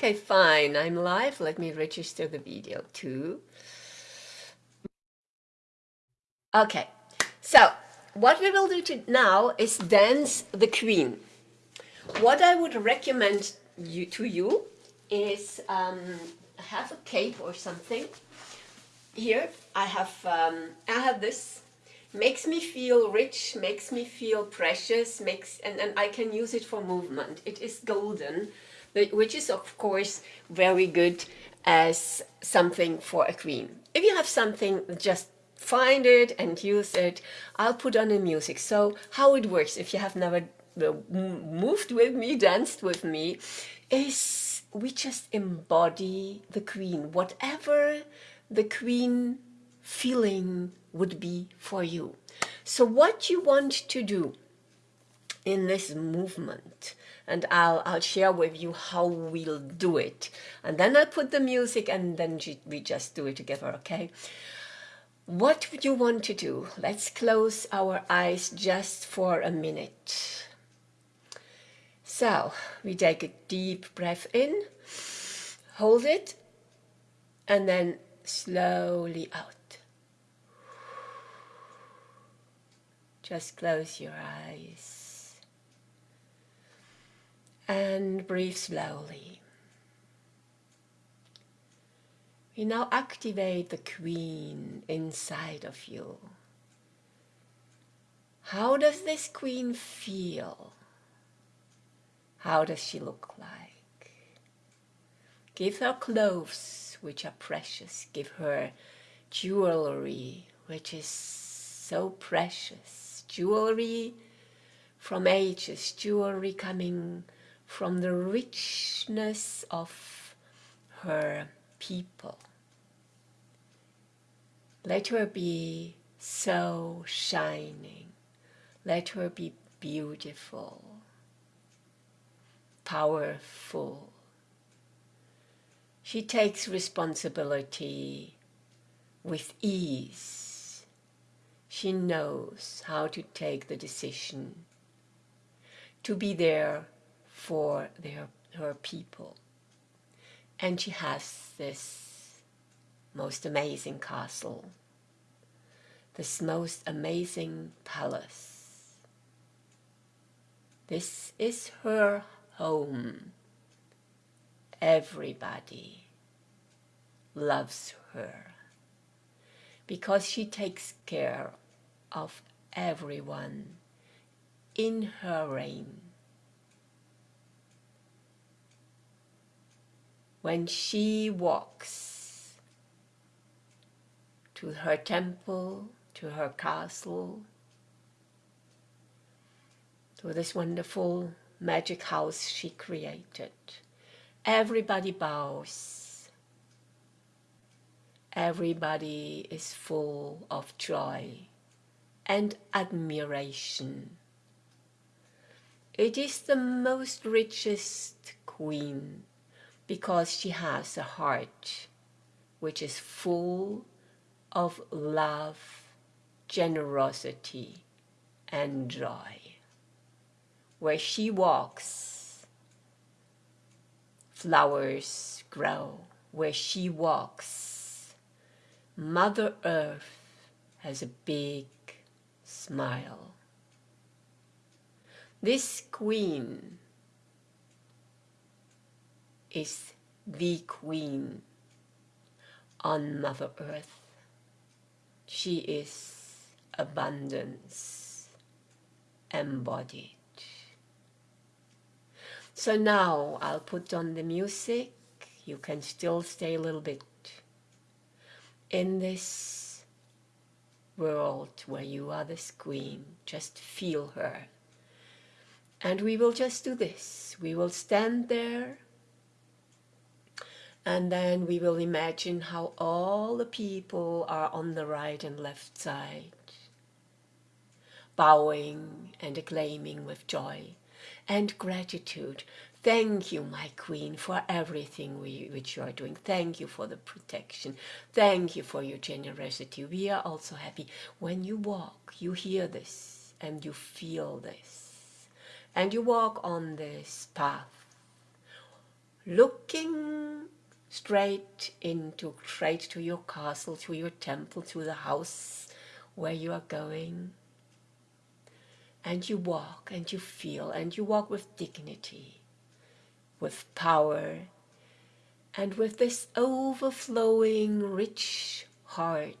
Okay, fine. I'm live. Let me register the video too. Okay, so what we will do to now is dance the queen. What I would recommend you to you is um, have a cape or something. Here I have um, I have this. Makes me feel rich, makes me feel precious, makes and, and I can use it for movement. It is golden, which is of course very good as something for a queen. If you have something, just find it and use it. I'll put on the music. So how it works, if you have never moved with me, danced with me, is we just embody the queen, whatever the queen feeling would be for you. So what you want to do in this movement and I'll, I'll share with you how we'll do it and then I'll put the music and then we just do it together okay what would you want to do? Let's close our eyes just for a minute. So we take a deep breath in, hold it, and then slowly out. Just close your eyes and breathe slowly. We now activate the queen inside of you. How does this queen feel? How does she look like? Give her clothes which are precious. Give her jewelry which is so precious. Jewelry from ages, jewelry coming from the richness of her people. Let her be so shining. Let her be beautiful, powerful. She takes responsibility with ease. She knows how to take the decision to be there for their, her people. And she has this most amazing castle, this most amazing palace. This is her home. Everybody loves her because she takes care of everyone in her reign. When she walks to her temple, to her castle, to this wonderful magic house she created. Everybody bows. Everybody is full of joy and admiration. It is the most richest queen because she has a heart which is full of love, generosity, and joy. Where she walks, flowers grow. Where she walks, Mother Earth has a big smile. This queen is the queen on Mother Earth. She is abundance embodied. So now I'll put on the music. You can still stay a little bit in this world where you are the queen. Just feel her. And we will just do this. We will stand there and then we will imagine how all the people are on the right and left side, bowing and acclaiming with joy and gratitude. Thank you, my queen, for everything we, which you are doing. Thank you for the protection. Thank you for your generosity. We are also happy. When you walk, you hear this and you feel this. And you walk on this path looking straight into, straight to your castle, to your temple, to the house where you are going. And you walk and you feel and you walk with dignity, with power, and with this overflowing rich heart,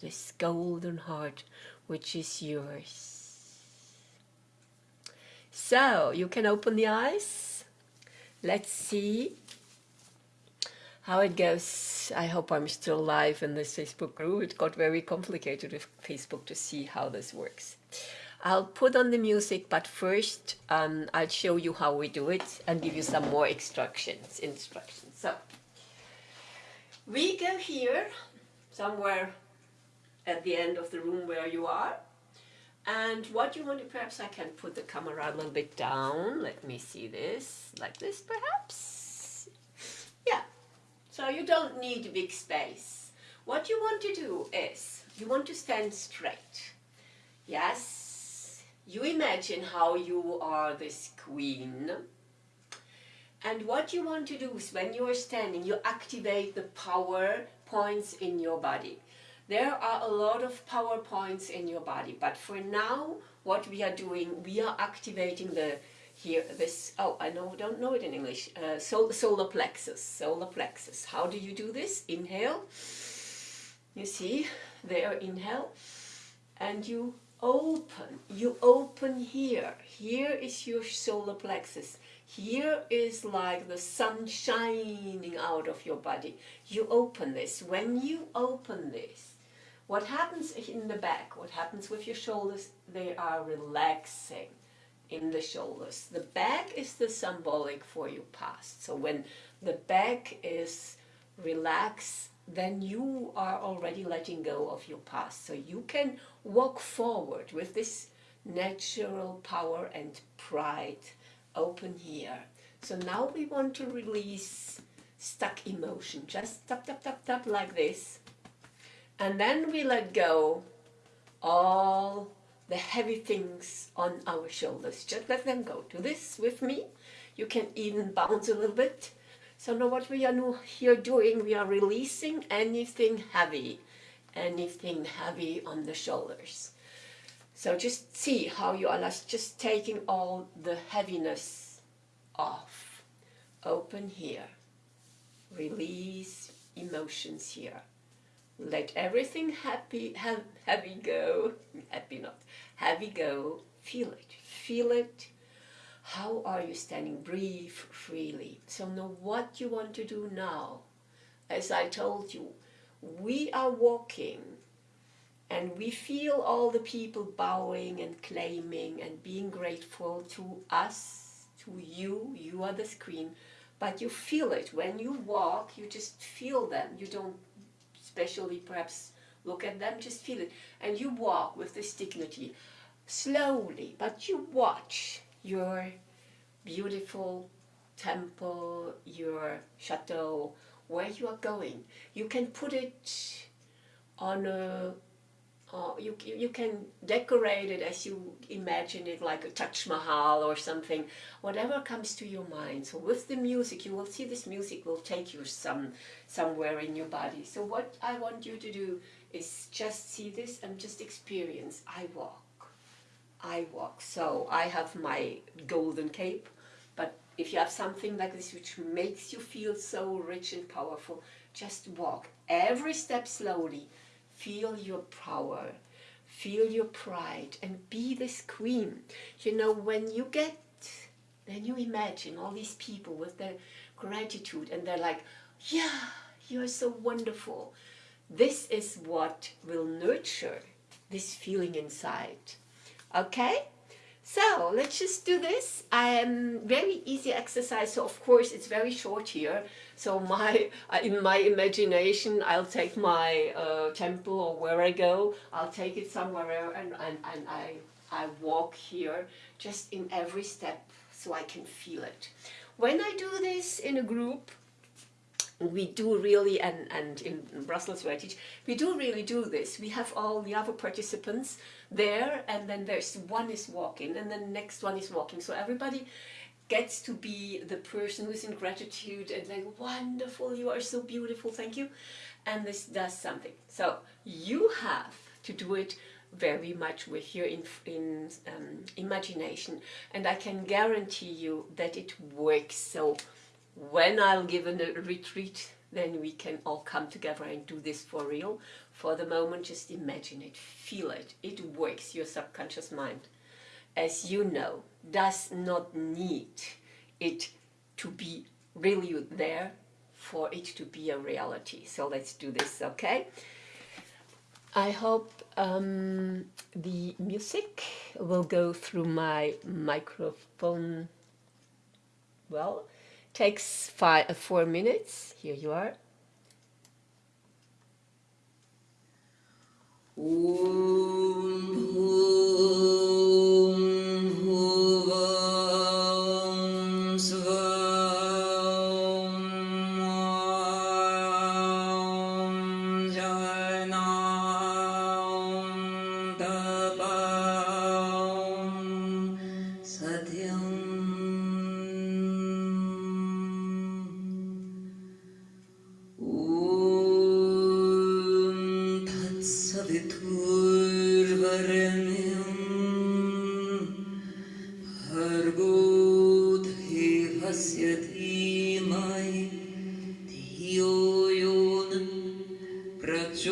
this golden heart which is yours. So you can open the eyes. Let's see how it goes. I hope I'm still live in this Facebook group. It got very complicated with Facebook to see how this works. I'll put on the music, but first um, I'll show you how we do it and give you some more instructions. Instructions. So we go here, somewhere at the end of the room where you are. And what you want to, perhaps I can put the camera a little bit down. Let me see this, like this perhaps. So you don't need a big space. What you want to do is, you want to stand straight. Yes, you imagine how you are this queen. And what you want to do is when you are standing, you activate the power points in your body. There are a lot of power points in your body, but for now, what we are doing, we are activating the here this oh I know don't know it in English uh, sol solar plexus solar plexus how do you do this inhale you see there inhale and you open. You open here. Here is your solar plexus. Here is like the sun shining out of your body. You open this. When you open this, what happens in the back, what happens with your shoulders, they are relaxing in the shoulders. The back is the symbolic for your past. So when the back is relaxed, then you are already letting go of your past. So you can walk forward with this natural power and pride open here. So now we want to release stuck emotion. Just tap, tap, tap, tap like this. And then we let go all the heavy things on our shoulders. Just let them go. Do this with me. You can even bounce a little bit so now what we are here doing, we are releasing anything heavy, anything heavy on the shoulders. So just see how you are just taking all the heaviness off. Open here. Release emotions here. Let everything happy, heavy go. Happy not. Heavy go. Feel it. Feel it how are you standing? Breathe freely. So know what you want to do now. As I told you, we are walking and we feel all the people bowing and claiming and being grateful to us, to you, you are the screen, but you feel it. When you walk, you just feel them. You don't especially perhaps look at them, just feel it. And you walk with this dignity, slowly, but you watch your beautiful temple, your chateau, where you are going. You can put it on a, uh, you, you can decorate it as you imagine it, like a Taj Mahal or something, whatever comes to your mind. So with the music, you will see this music will take you some somewhere in your body. So what I want you to do is just see this and just experience. I walk. I walk. So I have my golden cape, but if you have something like this which makes you feel so rich and powerful, just walk. Every step slowly. Feel your power. Feel your pride and be this queen. You know, when you get, then you imagine all these people with their gratitude and they're like, yeah, you're so wonderful. This is what will nurture this feeling inside. Okay? So let's just do this. Um, very easy exercise. So of course it's very short here. So my in my imagination, I'll take my uh, temple or where I go. I'll take it somewhere and, and, and I, I walk here just in every step so I can feel it. When I do this in a group, we do really, and, and in Brussels where I teach, we do really do this. We have all the other participants there, and then there's one is walking, and then the next one is walking. So everybody gets to be the person who's in gratitude and like wonderful you are so beautiful thank you and this does something so you have to do it very much with your in, in um, imagination and I can guarantee you that it works so when I'll give a retreat then we can all come together and do this for real. For the moment just imagine it feel it it works your subconscious mind. As you know does not need it to be really there for it to be a reality. So let's do this okay? I hope um, the music will go through my microphone well takes five, uh, four minutes. Here you are.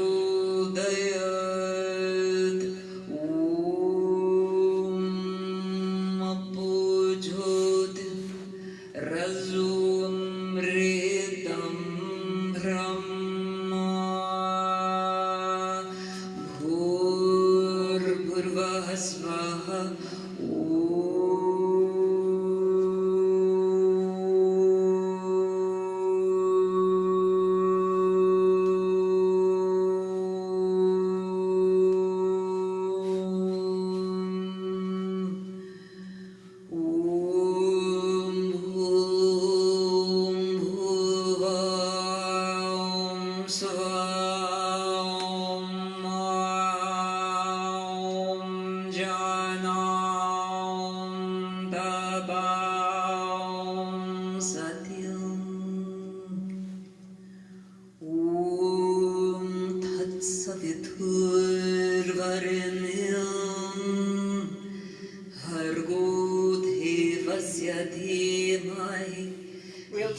الأيام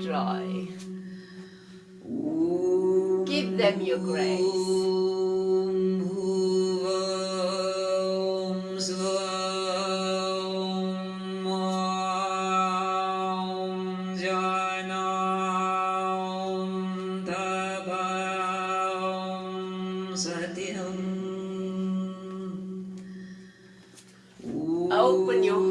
dry. Give them your grace. Open your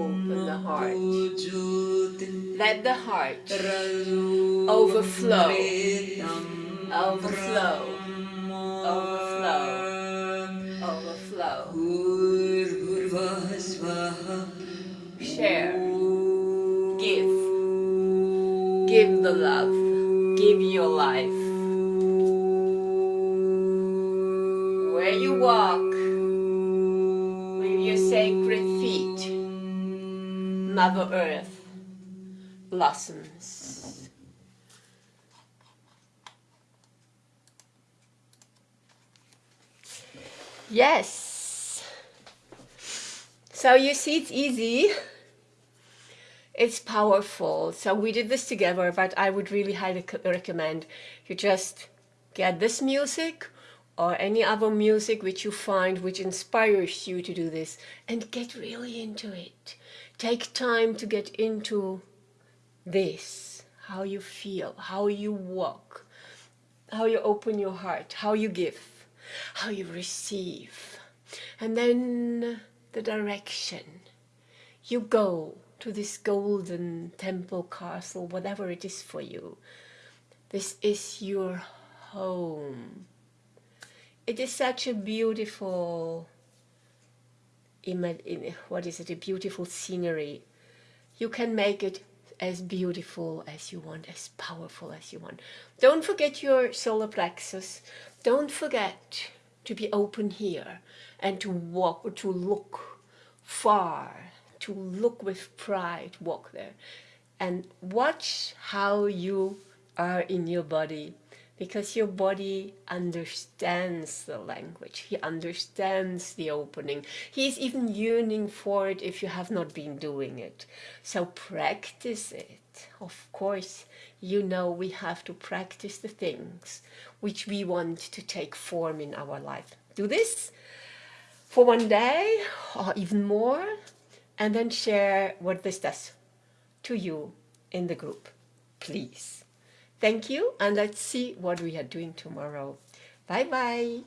open the heart. Let the heart overflow, overflow, overflow, overflow. Share, give, give the love, give your life. Where you walk, with your sacred feet. Mother Earth blossoms. Yes. So you see it's easy. It's powerful. So we did this together, but I would really highly recommend you just get this music or any other music which you find which inspires you to do this and get really into it. Take time to get into this, how you feel, how you walk, how you open your heart, how you give, how you receive. And then the direction. You go to this golden temple castle, whatever it is for you. This is your home. It is such a beautiful, what is it, a beautiful scenery. You can make it as beautiful as you want, as powerful as you want. Don't forget your solar plexus. Don't forget to be open here and to walk, or to look far, to look with pride, walk there. And watch how you are in your body because your body understands the language. He understands the opening. He's even yearning for it if you have not been doing it. So practice it. Of course, you know we have to practice the things which we want to take form in our life. Do this for one day or even more and then share what this does to you in the group, please. Thank you, and let's see what we are doing tomorrow. Bye-bye.